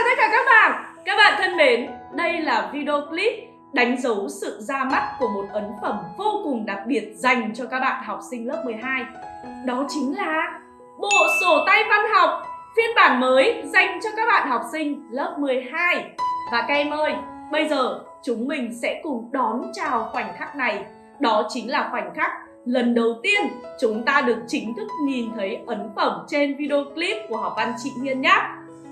chào tất cả các bạn. Các bạn thân mến, đây là video clip đánh dấu sự ra mắt của một ấn phẩm vô cùng đặc biệt dành cho các bạn học sinh lớp 12 Đó chính là bộ sổ tay văn học phiên bản mới dành cho các bạn học sinh lớp 12 Và các em ơi, bây giờ chúng mình sẽ cùng đón chào khoảnh khắc này. Đó chính là khoảnh khắc lần đầu tiên chúng ta được chính thức nhìn thấy ấn phẩm trên video clip của học văn chị Hiên nhé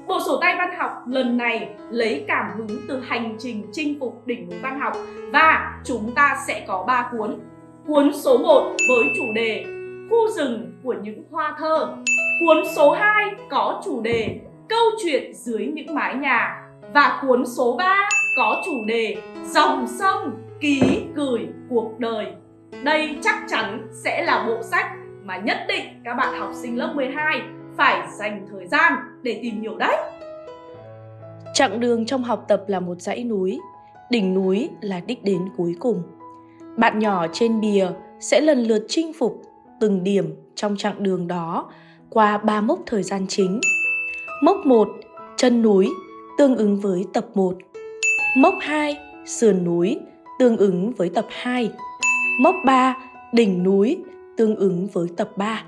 Bộ sổ tay văn học lần này lấy cảm hứng từ hành trình chinh phục đỉnh núi văn học và chúng ta sẽ có 3 cuốn. Cuốn số 1 với chủ đề Khu rừng của những hoa thơ. Cuốn số 2 có chủ đề Câu chuyện dưới những mái nhà. Và cuốn số 3 có chủ đề Dòng sông, ký gửi cuộc đời. Đây chắc chắn sẽ là bộ sách mà nhất định các bạn học sinh lớp 12 phải dành thời gian để tìm hiểu đấy. Chặng đường trong học tập là một dãy núi, đỉnh núi là đích đến cuối cùng. Bạn nhỏ trên bìa sẽ lần lượt chinh phục từng điểm trong chặng đường đó qua ba mốc thời gian chính. Mốc 1, chân núi, tương ứng với tập 1. Mốc 2, sườn núi, tương ứng với tập 2. Mốc 3, đỉnh núi, tương ứng với tập 3.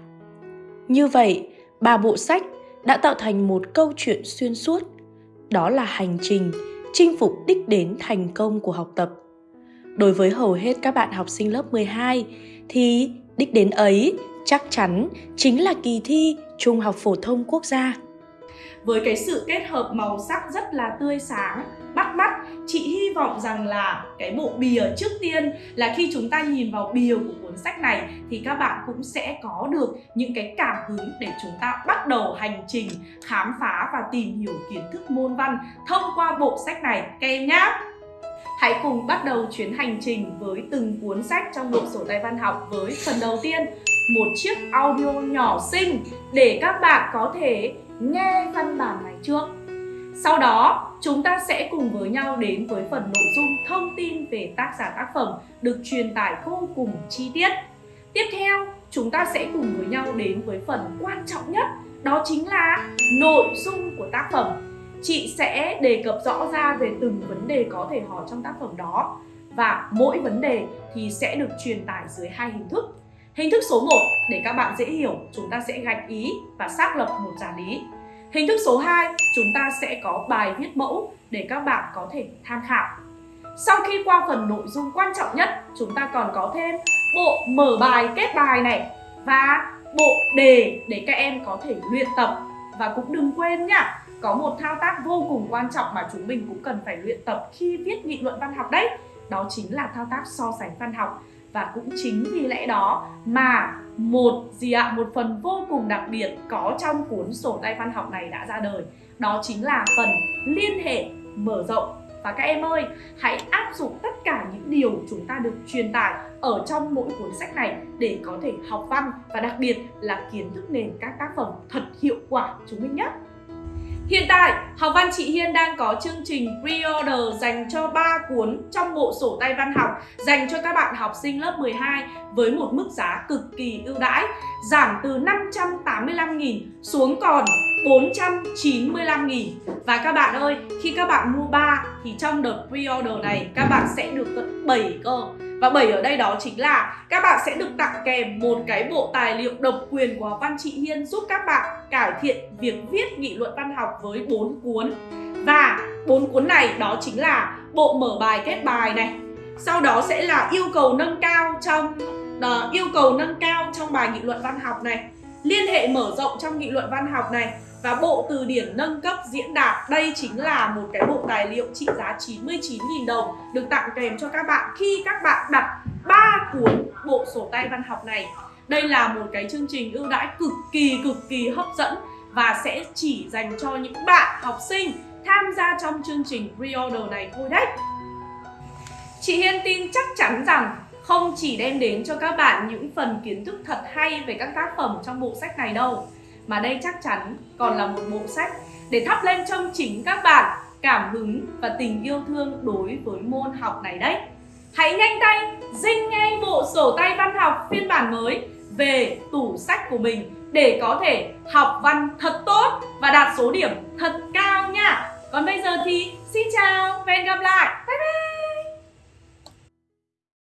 Như vậy, ba bộ sách đã tạo thành một câu chuyện xuyên suốt. Đó là hành trình, chinh phục đích đến thành công của học tập. Đối với hầu hết các bạn học sinh lớp 12 thì đích đến ấy chắc chắn chính là kỳ thi Trung học phổ thông quốc gia. Với cái sự kết hợp màu sắc rất là tươi sáng, bắt mắt, chị hy vọng rằng là cái bộ bìa trước tiên là khi chúng ta nhìn vào bìa của cuốn sách này thì các bạn cũng sẽ có được những cái cảm hứng để chúng ta bắt đầu hành trình khám phá và tìm hiểu kiến thức môn văn thông qua bộ sách này các em nhé. Hãy cùng bắt đầu chuyến hành trình với từng cuốn sách trong bộ sổ tay văn học với phần đầu tiên một chiếc audio nhỏ xinh để các bạn có thể nghe văn bản này trước. Sau đó, chúng ta sẽ cùng với nhau đến với phần nội dung thông tin về tác giả tác phẩm được truyền tải vô cùng chi tiết. Tiếp theo, chúng ta sẽ cùng với nhau đến với phần quan trọng nhất, đó chính là nội dung của tác phẩm. Chị sẽ đề cập rõ ra về từng vấn đề có thể hỏi trong tác phẩm đó và mỗi vấn đề thì sẽ được truyền tải dưới hai hình thức. Hình thức số 1 để các bạn dễ hiểu, chúng ta sẽ gạch ý và xác lập một giả lý. Hình thức số 2, chúng ta sẽ có bài viết mẫu để các bạn có thể tham khảo. Sau khi qua phần nội dung quan trọng nhất, chúng ta còn có thêm bộ mở bài kết bài này và bộ đề để các em có thể luyện tập. Và cũng đừng quên nhá, có một thao tác vô cùng quan trọng mà chúng mình cũng cần phải luyện tập khi viết nghị luận văn học đấy. Đó chính là thao tác so sánh văn học và cũng chính vì lẽ đó mà một gì ạ, một phần vô cùng đặc biệt có trong cuốn sổ tay văn học này đã ra đời. Đó chính là phần liên hệ, mở rộng. Và các em ơi, hãy áp dụng tất cả những điều chúng ta được truyền tải ở trong mỗi cuốn sách này để có thể học văn và đặc biệt là kiến thức nền các tác phẩm thật hiệu quả. Chúng mình nhé! Hiện tại, Học văn chị Hiên đang có chương trình pre-order dành cho 3 cuốn trong bộ sổ tay văn học dành cho các bạn học sinh lớp 12 với một mức giá cực kỳ ưu đãi, giảm từ 585.000 xuống còn 495.000 Và các bạn ơi, khi các bạn mua 3 thì trong đợt pre-order này các bạn sẽ được tận 7 cơ và 7 ở đây đó chính là các bạn sẽ được tặng kèm một cái bộ tài liệu độc quyền của Văn trị Hiên giúp các bạn cải thiện việc viết nghị luận văn học với 4 cuốn. Và bốn cuốn này đó chính là bộ mở bài kết bài này. Sau đó sẽ là yêu cầu nâng cao trong uh, yêu cầu nâng cao trong bài nghị luận văn học này, liên hệ mở rộng trong nghị luận văn học này và bộ từ điển nâng cấp diễn đạt, Đây chính là một cái bộ tài liệu trị giá 99.000 đồng, Được tặng kèm cho các bạn khi các bạn đặt 3 cuốn bộ sổ tay văn học này. Đây là một cái chương trình ưu đãi cực kỳ cực kỳ hấp dẫn Và sẽ chỉ dành cho những bạn học sinh tham gia trong chương trình pre-order này thôi đấy. Chị Hiên tin chắc chắn rằng không chỉ đem đến cho các bạn những phần kiến thức thật hay về các tác phẩm trong bộ sách này đâu mà đây chắc chắn còn là một bộ sách để thắp lên trong chính các bạn cảm hứng và tình yêu thương đối với môn học này đấy. Hãy nhanh tay, dinh ngay bộ sổ tay văn học phiên bản mới về tủ sách của mình để có thể học văn thật tốt và đạt số điểm thật cao nha. Còn bây giờ thì xin chào và hẹn gặp lại.